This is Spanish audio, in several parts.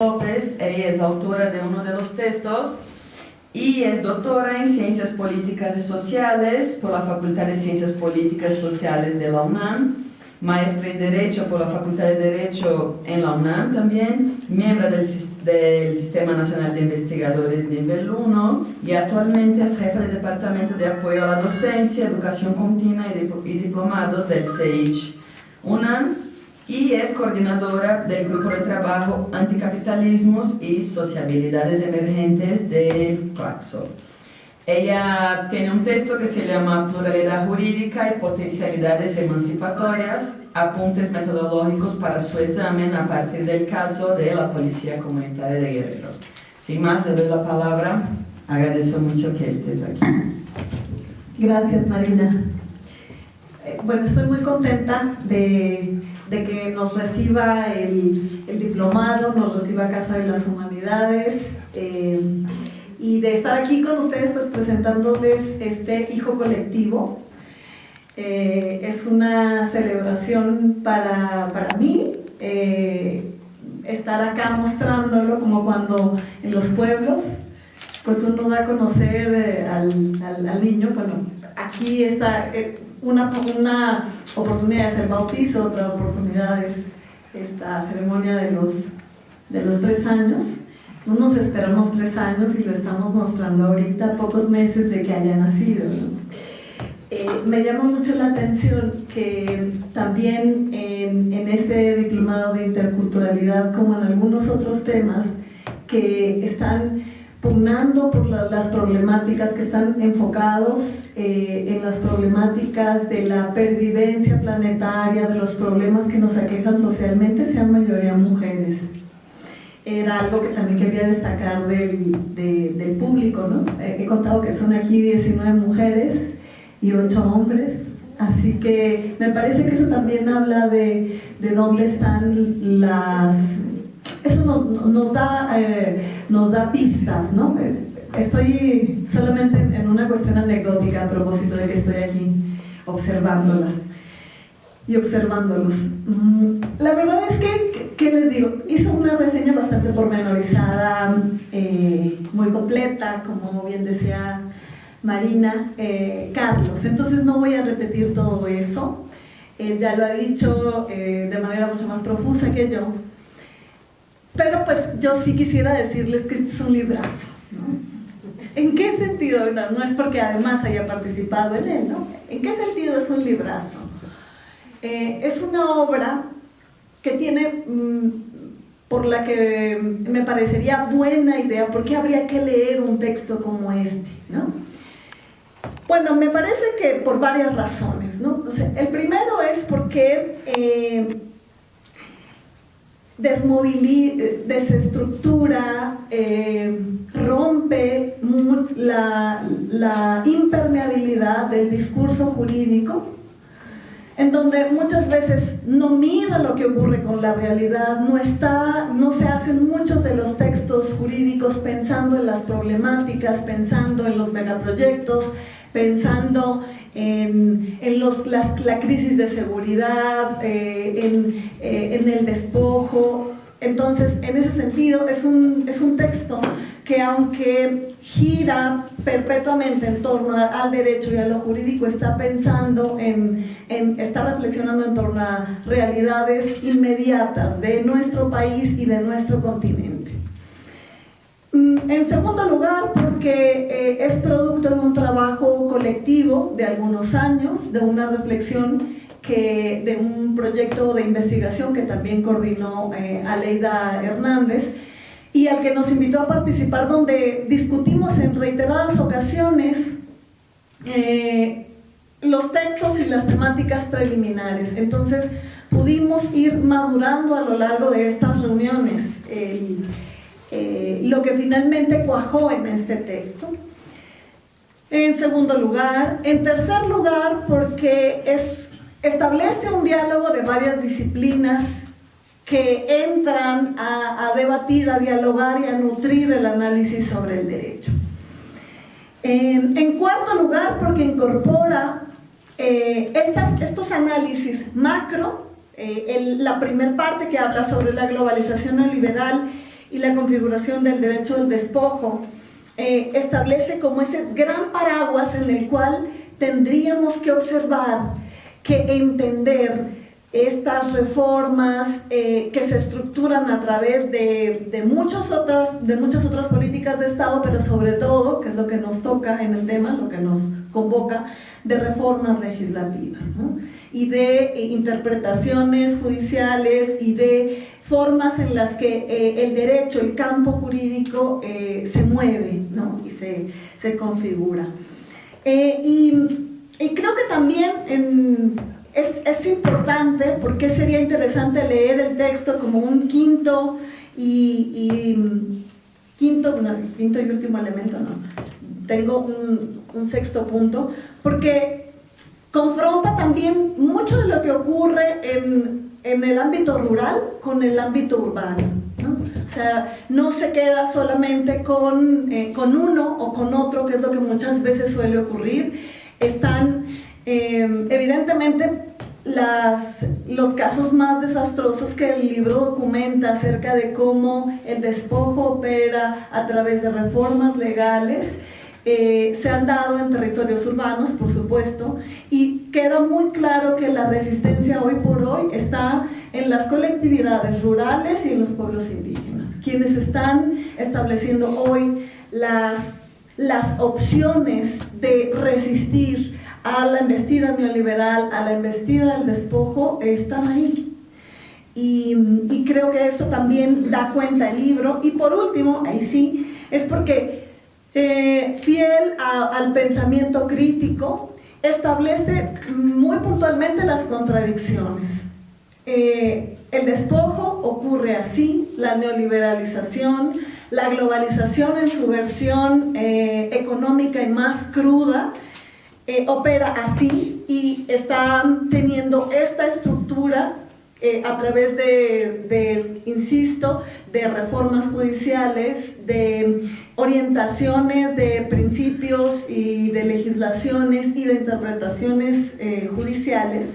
López, ella es autora de uno de los textos y es doctora en Ciencias Políticas y Sociales por la Facultad de Ciencias Políticas y Sociales de la UNAM, maestra en Derecho por la Facultad de Derecho en la UNAM también, miembro del, del Sistema Nacional de Investigadores Nivel 1 y actualmente es jefa del Departamento de Apoyo a la Docencia, Educación Continua y, Diplomados del CEICH UNAM y es coordinadora del Grupo de Trabajo Anticapitalismos y Sociabilidades Emergentes del Claxo. Ella tiene un texto que se llama Pluralidad Jurídica y Potencialidades Emancipatorias, apuntes metodológicos para su examen a partir del caso de la Policía Comunitaria de Guerrero. Sin más, le doy la palabra. Agradezco mucho que estés aquí. Gracias, Marina. Eh, bueno, estoy muy contenta de de que nos reciba el, diplomado, nos reciba Casa de las Humanidades eh, y de estar aquí con ustedes pues presentándoles este hijo colectivo. Eh, es una celebración para, mí, eh, estar acá mostrándolo como cuando en los pueblos pues uno da a conocer al, al, niño, bueno, aquí está una, una oportunidad es el bautizo, otra oportunidad es esta ceremonia de los, de los tres años. No nos esperamos tres años y lo estamos mostrando ahorita, pocos meses de que haya nacido. Eh, me llama mucho la atención que también en, este diplomado de interculturalidad, como en algunos otros temas, que están pugnando por las problemáticas que están enfocados eh, en las problemáticas de la pervivencia planetaria, de los problemas que nos aquejan socialmente, sean mayoría mujeres. Era algo que también quería destacar del, del público, ¿no? he contado que son aquí 19 mujeres y 8 hombres, así que me parece que eso también habla de, de dónde están las eso nos, da, eh, nos da pistas, ¿no? Estoy solamente en una cuestión anecdótica a propósito de que estoy aquí observándolas y observándolos. Mm, la verdad es que, ¿qué les digo? Hizo una reseña bastante pormenorizada, eh, muy completa, como bien decía Marina, eh, Carlos. Entonces no voy a repetir todo eso. Él ya lo ha dicho de manera mucho más profusa que yo. Pero pues yo sí quisiera decirles que este es un librazo. ¿En qué sentido? No, es porque además haya participado en él, ¿no? ¿En qué sentido es un librazo? Eh, es una obra que tiene, mm, por la que me parecería buena idea, porque habría que leer un texto como este, ¿no? Bueno, me parece que por varias razones, ¿no? el primero es porque eh, desestructura, eh, rompe la, impermeabilidad del discurso jurídico, en donde muchas veces no mira lo que ocurre con la realidad, no, está, no se hacen muchos de los textos jurídicos pensando en las problemáticas, pensando en los megaproyectos, pensando en, los, la crisis de seguridad, eh, eh, en, el despojo. Entonces, en ese sentido, es un, es un texto que aunque gira perpetuamente en torno al derecho y a lo jurídico, está pensando en, en, está reflexionando en torno a realidades inmediatas de nuestro país y de nuestro continente. En segundo lugar, porque eh, es producto de un trabajo colectivo de algunos años, de una reflexión que, de un proyecto de investigación que también coordinó eh, Aleida Hernández y al que nos invitó a participar donde discutimos en reiteradas ocasiones eh, los textos y las temáticas preliminares. Entonces pudimos ir madurando a lo largo de estas reuniones eh, lo que finalmente cuajó en este texto. En segundo lugar, en tercer lugar, porque es, establece un diálogo de varias disciplinas que entran a, debatir, a dialogar y a nutrir el análisis sobre el derecho. en cuarto lugar, porque incorpora eh, estos análisis macro, eh, la primera parte que habla sobre la globalización neoliberal y la configuración del derecho del despojo, eh, establece como ese gran paraguas en el cual tendríamos que observar, que entender estas reformas eh, que se estructuran a través de, de, muchas otras, de muchas otras políticas de Estado, pero sobre todo, que es lo que nos toca en el tema, lo que nos convoca, de reformas legislativas y de eh, interpretaciones judiciales y de formas en las que eh, el derecho, el campo jurídico se mueve ¿no? y se, se configura. Y, y, creo que también en, es, importante, porque sería interesante leer el texto como un quinto y, quinto, quinto y último elemento, no. Tengo un, sexto punto, porque confronta también mucho de lo que ocurre en, el ámbito rural con el ámbito urbano. O sea, no se queda solamente con, eh, con uno o con otro, que es lo que muchas veces suele ocurrir. Están eh, evidentemente las, los casos más desastrosos que el libro documenta acerca de cómo el despojo opera a través de reformas legales eh, se han dado en territorios urbanos, por supuesto, y queda muy claro que la resistencia hoy por hoy está en las colectividades rurales y en los pueblos indígenas, quienes están estableciendo hoy las, las opciones de resistir a la embestida neoliberal, a la embestida del despojo, están ahí. Y, creo que eso también da cuenta el libro. Y por último, ahí sí, es porque eh, fiel al pensamiento crítico, establece muy puntualmente las contradicciones. Eh, el despojo ocurre así, la neoliberalización, la globalización en su versión eh, económica y más cruda, opera así y está teniendo esta estructura eh, a través de, insisto, de reformas judiciales, de orientaciones, de principios y de legislaciones y de interpretaciones eh, judiciales.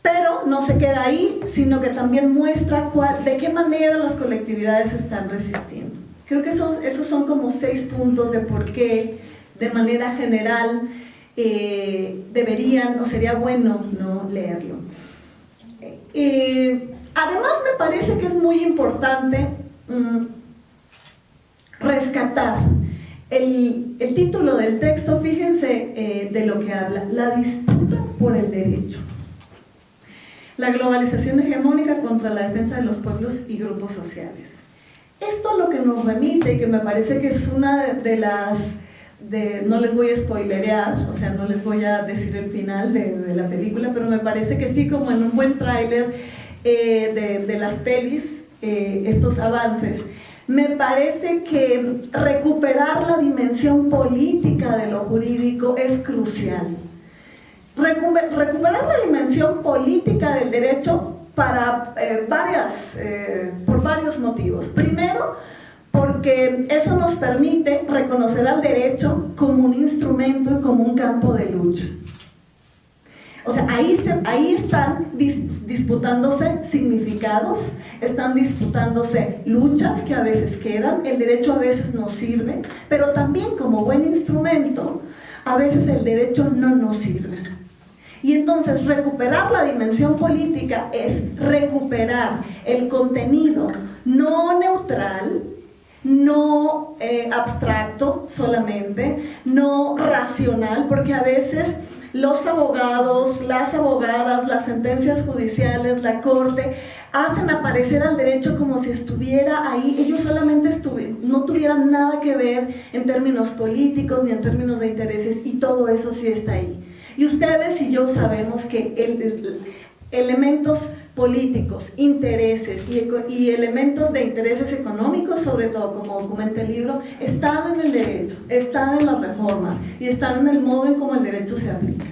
Pero no se queda ahí, sino que también muestra de qué manera las colectividades están resistiendo. Creo que esos, esos son como seis puntos de por qué, de manera general, eh, deberían o sería bueno no leerlo. Eh, además me parece que es muy importante mm, rescatar el, título del texto, fíjense eh, de lo que habla, la disputa por el derecho. La globalización hegemónica contra la defensa de los pueblos y grupos sociales. Esto lo que nos remite, y que me parece que es una de las no les voy a spoilerear, o sea, no les voy a decir el final de, la película, pero me parece que sí, como en un buen tráiler eh, de, las pelis, eh, estos avances, me parece que recuperar la dimensión política de lo jurídico es crucial. Recuperar la dimensión política del derecho para eh, varias, por varios motivos. Primero, porque eso nos permite reconocer al derecho como un instrumento y como un campo de lucha. O sea, ahí, ahí están disputándose significados, están disputándose luchas que a veces quedan, el derecho a veces nos sirve, pero también como buen instrumento, a veces el derecho no nos sirve. Y entonces recuperar la dimensión política es recuperar el contenido no neutral, no eh, abstracto solamente, no racional, porque a veces los abogados, las abogadas, las sentencias judiciales, la corte, hacen aparecer al derecho como si estuviera ahí, ellos solamente no tuvieran nada que ver en términos políticos ni en términos de intereses, y todo eso sí está ahí. Y ustedes y yo sabemos que el, elementos políticos, intereses y, elementos de intereses económicos, sobre todo, como documenta el libro, están en el derecho, están en las reformas y están en el modo en cómo el derecho se aplica.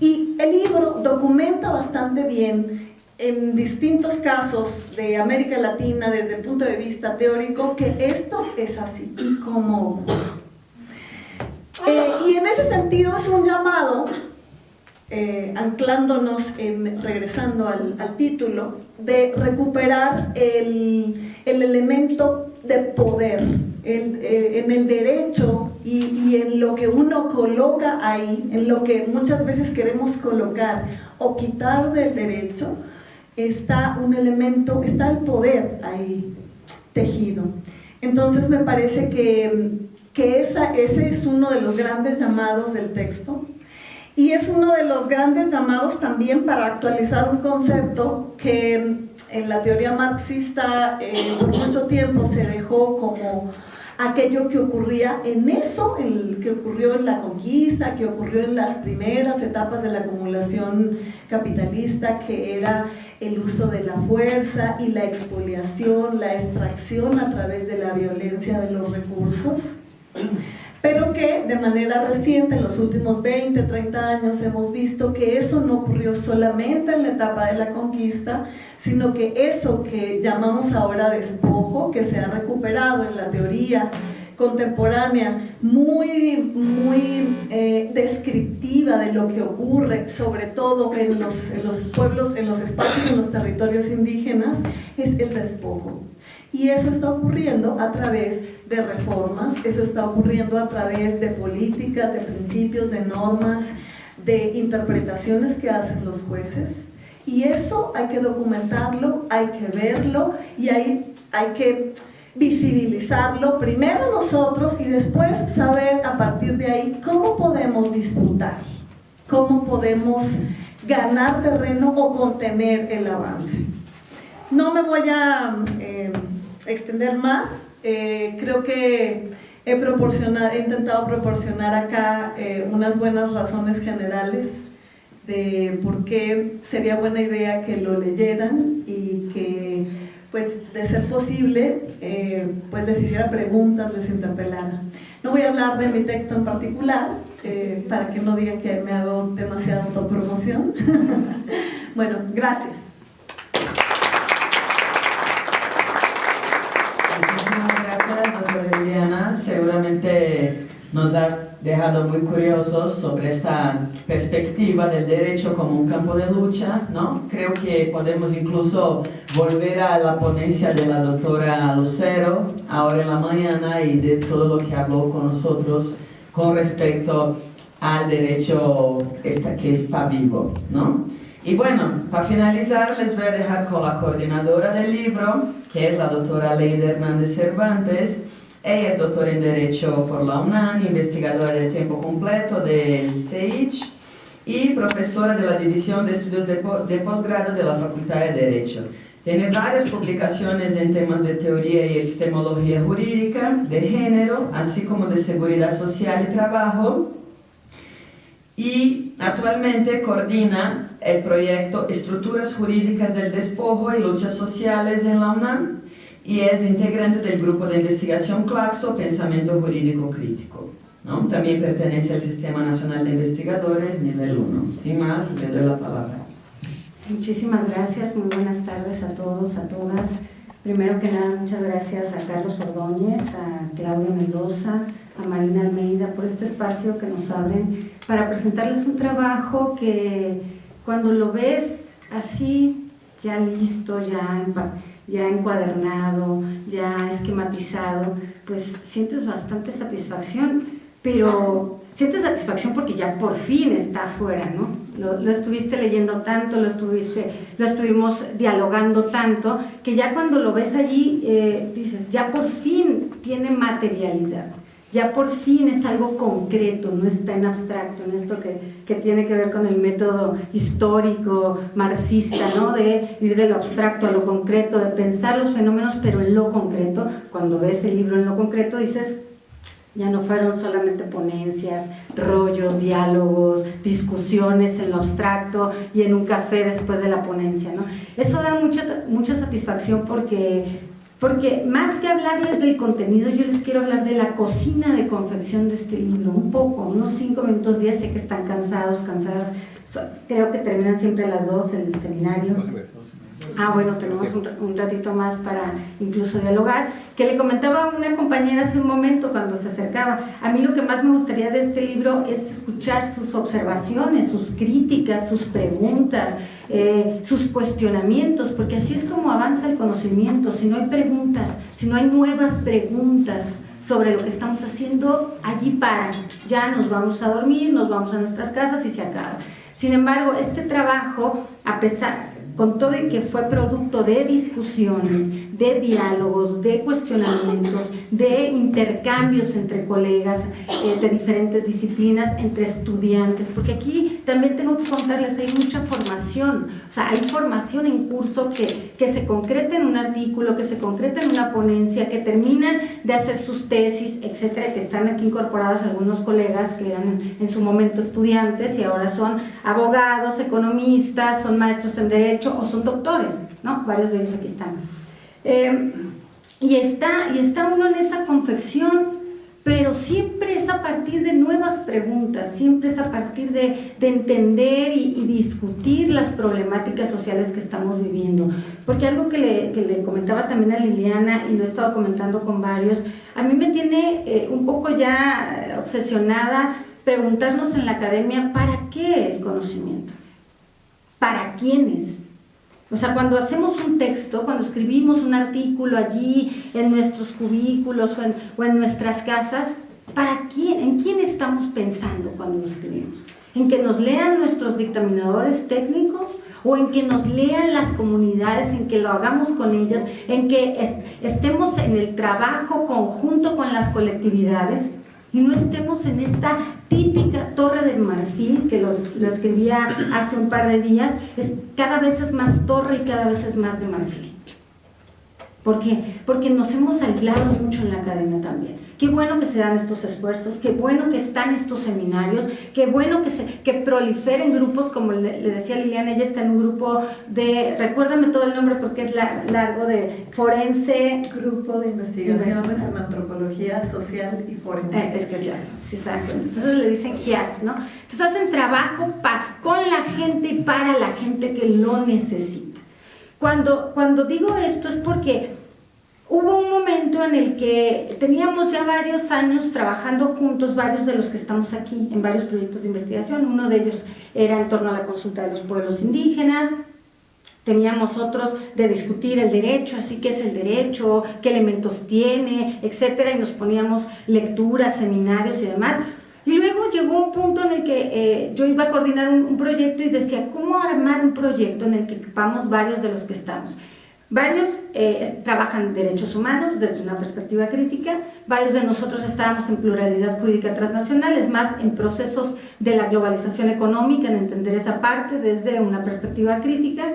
Y el libro documenta bastante bien en distintos casos de América Latina desde el punto de vista teórico que esto es así y cómo eh, y en ese sentido es un llamado eh, anclándonos, en, regresando al, título, de recuperar el, elemento de poder eh, en el derecho y, y, en lo que uno coloca ahí, en lo que muchas veces queremos colocar o quitar del derecho, está un elemento, está el poder ahí tejido. Entonces me parece que, que esa, ese es uno de los grandes llamados del texto, y es uno de los grandes llamados también para actualizar un concepto que en la teoría marxista eh, por mucho tiempo se dejó como aquello que ocurría en eso, el que ocurrió en la conquista, que ocurrió en las primeras etapas de la acumulación capitalista, que era el uso de la fuerza y la expoliación, la extracción a través de la violencia de los recursos pero que de manera reciente, en los últimos 20, 30 años, hemos visto que eso no ocurrió solamente en la etapa de la conquista, sino que eso que llamamos ahora despojo, que se ha recuperado en la teoría contemporánea, muy, muy eh, descriptiva de lo que ocurre, sobre todo en los, en los pueblos, en los espacios, en los territorios indígenas, es el despojo. Y eso está ocurriendo a través de reformas, eso está ocurriendo a través de políticas, de principios, de normas, de interpretaciones que hacen los jueces. Y eso hay que documentarlo, hay que verlo y hay, hay que visibilizarlo primero nosotros y después saber a partir de ahí cómo podemos disputar, cómo podemos ganar terreno o contener el avance. No me voy a eh, extender más, eh, creo que he, proporcionado, he intentado proporcionar acá eh, unas buenas razones generales de por qué sería buena idea que lo leyeran y que, pues, de ser posible, eh, pues les hiciera preguntas, les interpelara. No voy a hablar de mi texto en particular, para que no digan que me hago demasiada autopromoción. bueno, gracias. Nos ha dejado muy curiosos sobre esta perspectiva del derecho como un campo de lucha, ¿no? Creo que podemos incluso volver a la ponencia de la doctora Lucero ahora en la mañana y de todo lo que habló con nosotros con respecto al derecho que está vivo, ¿no? Y bueno, para finalizar les voy a dejar con la coordinadora del libro, que es la doctora Leida Hernández Cervantes, ella es doctora en Derecho por la UNAM, investigadora de tiempo completo del CEICH y profesora de la División de Estudios de, Posgrado de la Facultad de Derecho. Tiene varias publicaciones en temas de teoría y epistemología jurídica, de género, así como de seguridad social y trabajo. Y actualmente coordina el proyecto Estructuras Jurídicas del Despojo y Luchas Sociales en la UNAM, y es integrante del grupo de investigación Claxo, Pensamiento Jurídico Crítico. ¿no? También pertenece al Sistema Nacional de Investigadores, nivel 1. Sin más, le doy la palabra. Muchísimas gracias, muy buenas tardes a todos, a todas. Primero que nada, muchas gracias a Carlos Ordóñez, a Claudia Mendoza, a Marina Almeida por este espacio que nos abren para presentarles un trabajo que cuando lo ves así, ya listo, ya ya encuadernado, ya esquematizado, pues sientes bastante satisfacción, pero sientes satisfacción porque ya por fin está afuera, ¿no? Lo, estuviste leyendo tanto, lo, estuviste, lo estuvimos dialogando tanto, que ya cuando lo ves allí eh, dices, ya por fin tiene materialidad ya por fin es algo concreto, no está en abstracto, en esto que, que, tiene que ver con el método histórico, marxista, ¿no? de ir de lo abstracto a lo concreto, de pensar los fenómenos, pero en lo concreto. Cuando ves el libro en lo concreto dices, ya no fueron solamente ponencias, rollos, diálogos, discusiones en lo abstracto y en un café después de la ponencia. ¿no? Eso da mucha, mucha satisfacción porque porque más que hablarles del contenido, yo les quiero hablar de la cocina de confección de este libro, un poco, unos cinco minutos, ya sé que están cansados, cansadas, creo que terminan siempre a las dos el seminario. Ah, bueno, tenemos un, ratito más para incluso dialogar. Que le comentaba a una compañera hace un momento cuando se acercaba, a mí lo que más me gustaría de este libro es escuchar sus observaciones, sus críticas, sus preguntas, eh, sus cuestionamientos, porque así es como avanza el conocimiento. Si no hay preguntas, si no hay nuevas preguntas, sobre lo que estamos haciendo, allí para, ya nos vamos a dormir, nos vamos a nuestras casas y se acaba. Sin embargo, este trabajo, a pesar, con todo y que fue producto de discusiones, de diálogos, de cuestionamientos, de intercambios entre colegas eh, de diferentes disciplinas, entre estudiantes, porque aquí también tengo que contarles, hay mucha formación, o sea, hay formación en curso que, que se concreta en un artículo, que se concreta en una ponencia, que terminan de hacer sus tesis, etcétera, que están aquí incorporadas algunos colegas que eran en su momento estudiantes y ahora son abogados, economistas, son maestros en Derecho, o son doctores, ¿no? Varios de ellos aquí están. Eh, y, está, y está uno en esa confección, pero siempre es a partir de nuevas preguntas, siempre es a partir de, de entender y, discutir las problemáticas sociales que estamos viviendo. Porque algo que le, que le, comentaba también a Liliana, y lo he estado comentando con varios, a mí me tiene eh, un poco ya obsesionada preguntarnos en la academia, ¿para qué el conocimiento? ¿Para quiénes? O sea, cuando hacemos un texto, cuando escribimos un artículo allí en nuestros cubículos o en, nuestras casas, ¿para quién, ¿en quién estamos pensando cuando lo escribimos? ¿En que nos lean nuestros dictaminadores técnicos? ¿O en que nos lean las comunidades, en que lo hagamos con ellas, en que estemos en el trabajo conjunto con las colectividades? Y no estemos en esta típica torre de marfil que los, lo escribía hace un par de días, es, cada vez es más torre y cada vez es más de marfil. ¿Por qué? Porque nos hemos aislado mucho en la academia también. Qué bueno que se dan estos esfuerzos, qué bueno que están estos seminarios, qué bueno que, se, que proliferen grupos, como le, decía Liliana, ella está en un grupo de, recuérdame todo el nombre porque es largo, de forense. Grupo de investigaciones en antropología social y forense. Eh, es que es largo, sí, exacto. Entonces le dicen GIAS, ¿no? Entonces hacen trabajo con la gente y para la gente que lo necesita. Cuando, cuando digo esto es porque Hubo un momento en el que teníamos ya varios años trabajando juntos, varios de los que estamos aquí, en varios proyectos de investigación. Uno de ellos era en torno a la consulta de los pueblos indígenas, teníamos otros de discutir el derecho, así que es el derecho, qué elementos tiene, etcétera, y nos poníamos lecturas, seminarios y demás. Y luego llegó un punto en el que eh, yo iba a coordinar un, un, proyecto y decía, ¿cómo armar un proyecto en el que ocupamos varios de los que estamos? Varios eh, trabajan derechos humanos desde una perspectiva crítica, varios de nosotros estábamos en pluralidad jurídica transnacional, es más, en procesos de la globalización económica, en entender esa parte desde una perspectiva crítica,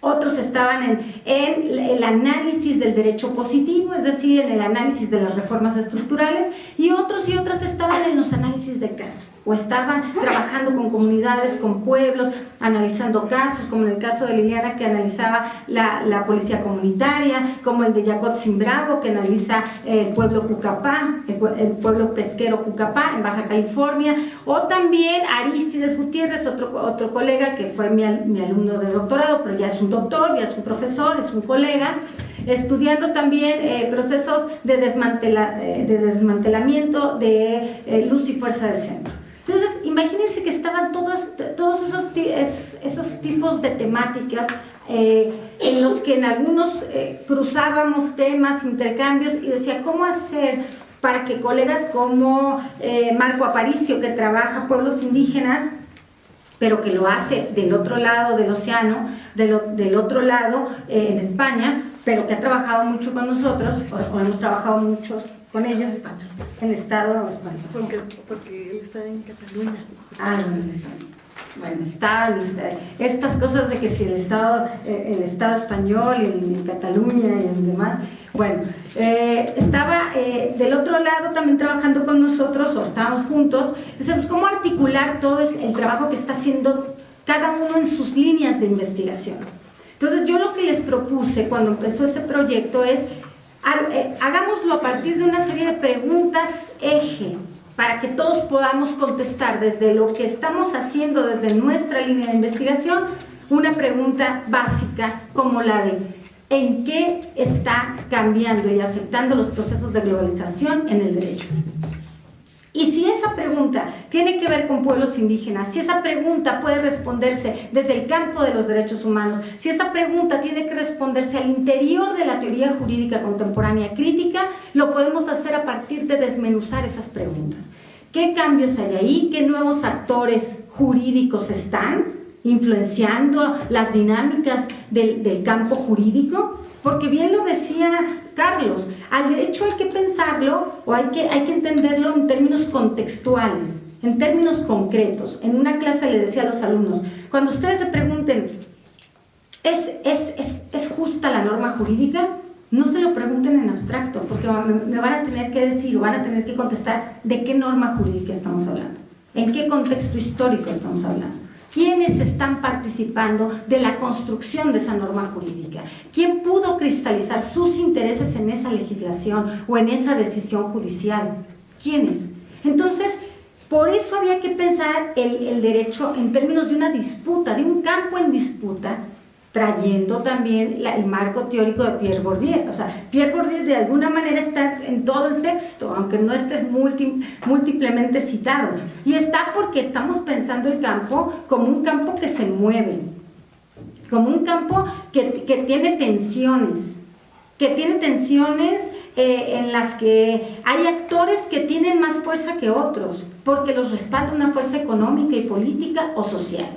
otros estaban en, en, el análisis del derecho positivo, es decir, en el análisis de las reformas estructurales, y otros y otras estaban en los análisis de caso o estaban trabajando con comunidades, con pueblos, analizando casos, como en el caso de Liliana que analizaba la, la policía comunitaria, como el de Jacot Bravo que analiza el pueblo Cucapá, el, pueblo pesquero Cucapá en Baja California, o también Aristides Gutiérrez, otro, otro colega que fue mi, mi alumno de doctorado, pero ya es un doctor, ya es un profesor, es un colega, estudiando también eh, procesos de, desmantela, eh, de desmantelamiento de eh, luz y fuerza del centro. Entonces, imagínense que estaban todos, todos esos, esos tipos de temáticas eh, en los que en algunos eh, cruzábamos temas, intercambios y decía, ¿cómo hacer para que colegas como eh, Marco Aparicio, que trabaja pueblos indígenas, pero que lo hace del otro lado del océano, del otro lado en España, pero que ha trabajado mucho con nosotros, o hemos trabajado mucho con ellos en el Estado español. Porque, porque él está en Cataluña. Ah, no, está. Bueno, está, estas cosas de que si el Estado, eh, el Estado español y en Cataluña y en demás, bueno, eh, estaba eh, del otro lado también trabajando con nosotros, o estábamos juntos, decimos, ¿cómo articular todo el trabajo que está haciendo cada uno en sus líneas de investigación? Entonces yo lo que les propuse cuando empezó ese proyecto es hagámoslo a partir de una serie de preguntas eje para que todos podamos contestar desde lo que estamos haciendo desde nuestra línea de investigación una pregunta básica como la de ¿en qué está cambiando y afectando los procesos de globalización en el derecho? Y si esa pregunta tiene que ver con pueblos indígenas, si esa pregunta puede responderse desde el campo de los derechos humanos, si esa pregunta tiene que responderse al interior de la teoría jurídica contemporánea crítica, lo podemos hacer a partir de desmenuzar esas preguntas. ¿Qué cambios hay ahí? ¿Qué nuevos actores jurídicos están influenciando las dinámicas del, del campo jurídico? Porque bien lo decía Carlos, al derecho hay que pensarlo o hay que, hay que entenderlo en términos contextuales, en términos concretos. En una clase le decía a los alumnos, cuando ustedes se pregunten, ¿es, es, es, es justa la norma jurídica? No se lo pregunten en abstracto, porque me van a tener que decir o van a tener que contestar de qué norma jurídica estamos hablando, en qué contexto histórico estamos hablando quiénes están participando de la construcción de esa norma jurídica, quién pudo cristalizar sus intereses en esa legislación o en esa decisión judicial, quiénes. Entonces, por eso había que pensar el, el derecho en términos de una disputa, de un campo en disputa, trayendo también el marco teórico de Pierre Bourdieu. O sea, Pierre Bourdieu de alguna manera está en todo el texto, aunque no esté múltiplemente citado. Y está porque estamos pensando el campo como un campo que se mueve, como un campo que, que tiene tensiones, que tiene tensiones eh, en las que hay actores que tienen más fuerza que otros, porque los respalda una fuerza económica y política o social.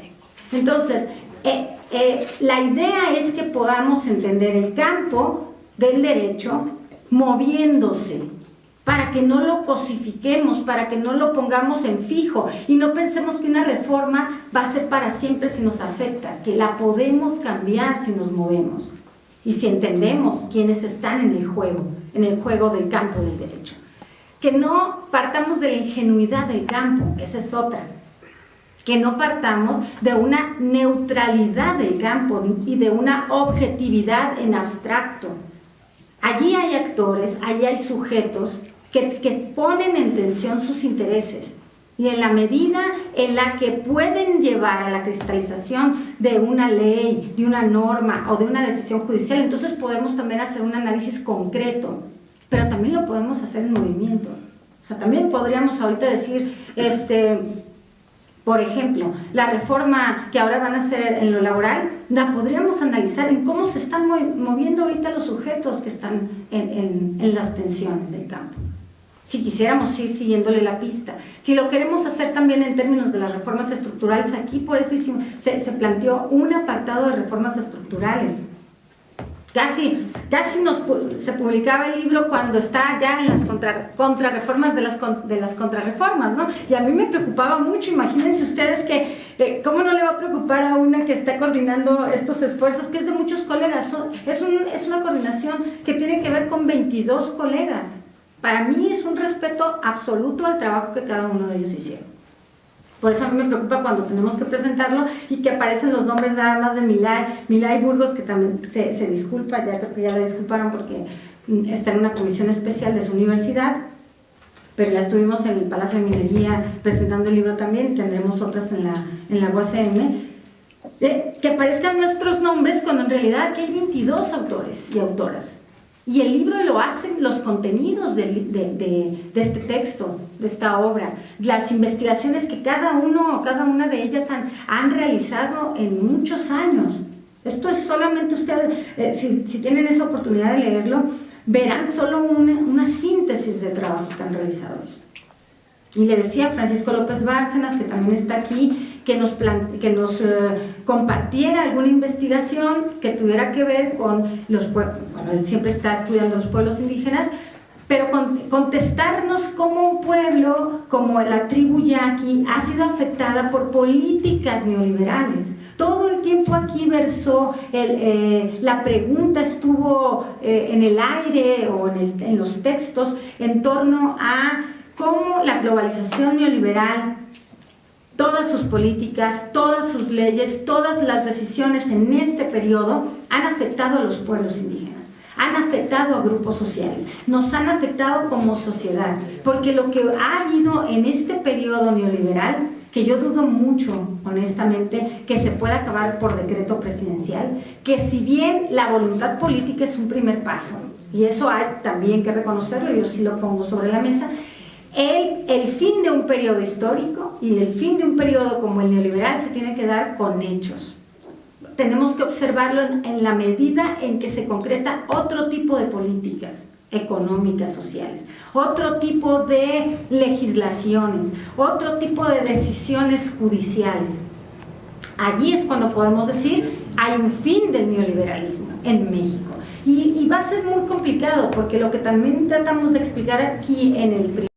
Entonces, eh, eh, la idea es que podamos entender el campo del derecho moviéndose, para que no lo cosifiquemos, para que no lo pongamos en fijo y no pensemos que una reforma va a ser para siempre si nos afecta, que la podemos cambiar si nos movemos y si entendemos quiénes están en el juego, en el juego del campo del derecho. Que no partamos de la ingenuidad del campo, esa es otra que no partamos de una neutralidad del campo y de una objetividad en abstracto. Allí hay actores, allí hay sujetos que, que, ponen en tensión sus intereses y en la medida en la que pueden llevar a la cristalización de una ley, de una norma o de una decisión judicial, entonces podemos también hacer un análisis concreto, pero también lo podemos hacer en movimiento. O sea, también podríamos ahorita decir, este, por ejemplo, la reforma que ahora van a hacer en lo laboral, la podríamos analizar en cómo se están moviendo ahorita los sujetos que están en, las tensiones del campo. Si quisiéramos ir siguiéndole la pista. Si lo queremos hacer también en términos de las reformas estructurales, aquí por eso se, se planteó un apartado de reformas estructurales Casi, casi nos, se publicaba el libro cuando está ya en las contra, contrarreformas de las, de las contrarreformas, ¿no? Y a mí me preocupaba mucho, imagínense ustedes que, eh, ¿cómo no le va a preocupar a una que está coordinando estos esfuerzos, que es de muchos colegas? es, un, es una coordinación que tiene que ver con 22 colegas. Para mí es un respeto absoluto al trabajo que cada uno de ellos hicieron. Por eso a mí me preocupa cuando tenemos que presentarlo y que aparecen los nombres nada más de Milay, Milay Burgos, que también se, disculpa, ya creo que ya la disculparon porque mm, está en una comisión especial de su universidad, pero ya estuvimos en el Palacio de Minería presentando el libro también, tendremos otras en la, en la UACM, que aparezcan nuestros nombres cuando en realidad aquí hay 22 autores y autoras. Y el libro lo hacen los contenidos de, de, de, este texto, de esta obra, las investigaciones que cada uno o cada una de ellas han, han realizado en muchos años. Esto es solamente ustedes, eh, si, si, tienen esa oportunidad de leerlo, verán solo una, una síntesis del trabajo que han realizado. Y le decía Francisco López Bárcenas, que también está aquí, que nos, que nos eh, compartiera alguna investigación que tuviera que ver con los pueblos, bueno, él siempre está estudiando los pueblos indígenas, pero contestarnos cómo un pueblo, como la tribu yaqui, ha sido afectada por políticas neoliberales. Todo el tiempo aquí versó, eh, la pregunta estuvo eh, en el aire o en, en los textos en torno a cómo la globalización neoliberal, todas sus políticas, todas sus leyes, todas las decisiones en este periodo han afectado a los pueblos indígenas, han afectado a grupos sociales, nos han afectado como sociedad, porque lo que ha habido en este periodo neoliberal que yo dudo mucho, honestamente, que se pueda acabar por decreto presidencial, que si bien la voluntad política es un primer paso, y eso hay también que reconocerlo, yo sí lo pongo sobre la mesa, el, fin de un periodo histórico y el fin de un periodo como el neoliberal se tiene que dar con hechos. Tenemos que observarlo en, la medida en que se concreta otro tipo de políticas económicas, sociales, otro tipo de legislaciones, otro tipo de decisiones judiciales. Allí es cuando podemos decir hay un fin del neoliberalismo en México. Y, y va a ser muy complicado porque lo que también tratamos de explicar aquí en el